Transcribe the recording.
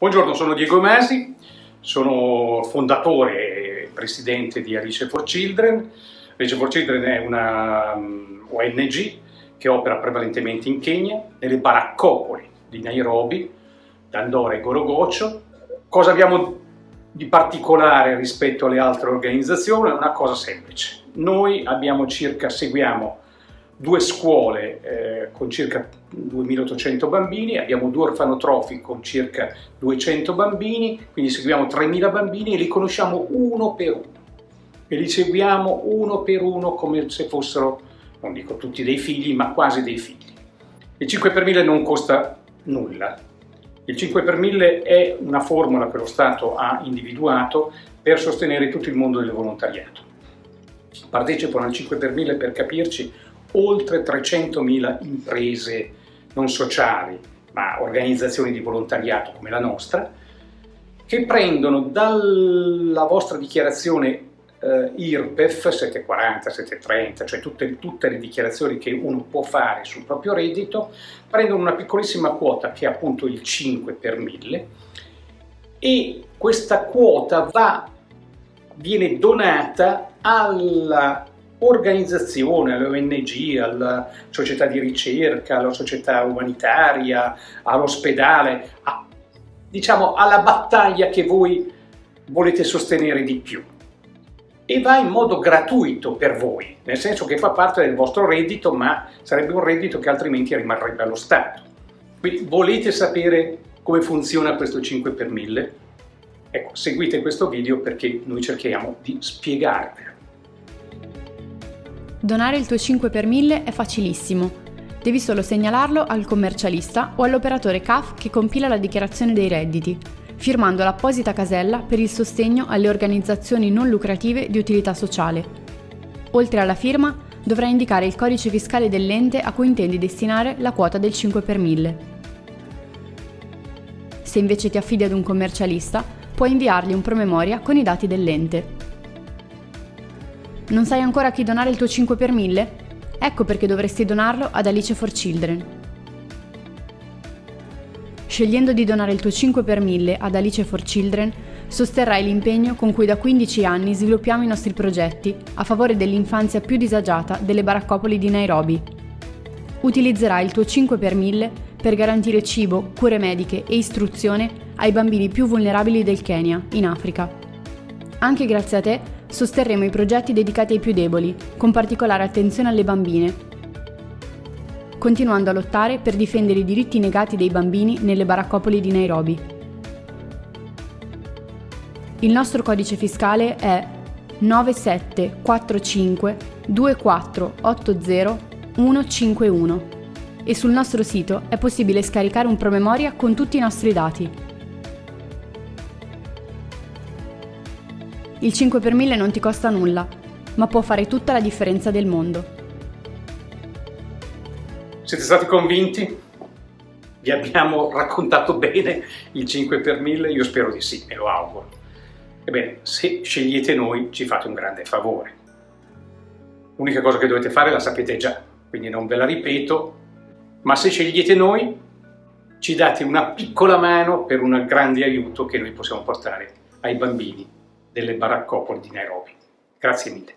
Buongiorno, sono Diego Masi, sono fondatore e presidente di Alice for Children. Alice for Children è una um, ONG che opera prevalentemente in Kenya, nelle baraccopoli di Nairobi, Dandora e Gorogoccio. Cosa abbiamo di particolare rispetto alle altre organizzazioni? Una cosa semplice. Noi abbiamo circa, seguiamo due scuole eh, con circa 2800 bambini, abbiamo due orfanotrofi con circa 200 bambini, quindi seguiamo 3000 bambini e li conosciamo uno per uno. E li seguiamo uno per uno come se fossero, non dico tutti dei figli, ma quasi dei figli. Il 5 per 1000 non costa nulla. Il 5 per 1000 è una formula che lo Stato ha individuato per sostenere tutto il mondo del volontariato. Partecipano al 5 per 1000 per capirci oltre 300.000 imprese non sociali, ma organizzazioni di volontariato come la nostra, che prendono dalla vostra dichiarazione eh, IRPEF 740, 730, cioè tutte, tutte, le dichiarazioni che uno può fare sul proprio reddito, prendono una piccolissima quota che è appunto il 5 per 1000 e questa quota va, viene donata alla organizzazione, alle ONG, alla società di ricerca, alla società umanitaria, all'ospedale, diciamo alla battaglia che voi volete sostenere di più. E va in modo gratuito per voi, nel senso che fa parte del vostro reddito, ma sarebbe un reddito che altrimenti rimarrebbe allo Stato. Quindi volete sapere come funziona questo 5 per 1000? Ecco, seguite questo video perché noi cerchiamo di spiegarvelo. Donare il tuo 5 per 1000 è facilissimo. Devi solo segnalarlo al commercialista o all'operatore CAF che compila la dichiarazione dei redditi, firmando l'apposita casella per il sostegno alle organizzazioni non lucrative di utilità sociale. Oltre alla firma, dovrai indicare il codice fiscale dell'ente a cui intendi destinare la quota del 5 per 1000. Se invece ti affidi ad un commercialista, puoi inviargli un promemoria con i dati dell'ente. Non sai ancora a chi donare il tuo 5 per 1000? Ecco perché dovresti donarlo ad Alice for Children. Scegliendo di donare il tuo 5 per 1000 ad Alice for Children, sosterrai l'impegno con cui da 15 anni sviluppiamo i nostri progetti a favore dell'infanzia più disagiata delle baraccopoli di Nairobi. Utilizzerai il tuo 5 per 1000 per garantire cibo, cure mediche e istruzione ai bambini più vulnerabili del Kenya, in Africa. Anche grazie a te sosterremo i progetti dedicati ai più deboli, con particolare attenzione alle bambine, continuando a lottare per difendere i diritti negati dei bambini nelle baraccopoli di Nairobi. Il nostro codice fiscale è 9745 2480 151 e sul nostro sito è possibile scaricare un promemoria con tutti i nostri dati. Il 5 per 1000 non ti costa nulla, ma può fare tutta la differenza del mondo. Siete stati convinti? Vi abbiamo raccontato bene il 5 per 1000? Io spero di sì, e lo auguro. Ebbene, se scegliete noi ci fate un grande favore. L'unica cosa che dovete fare la sapete già, quindi non ve la ripeto, ma se scegliete noi ci date una piccola mano per un grande aiuto che noi possiamo portare ai bambini delle baraccopoli di Nairobi. Grazie mille.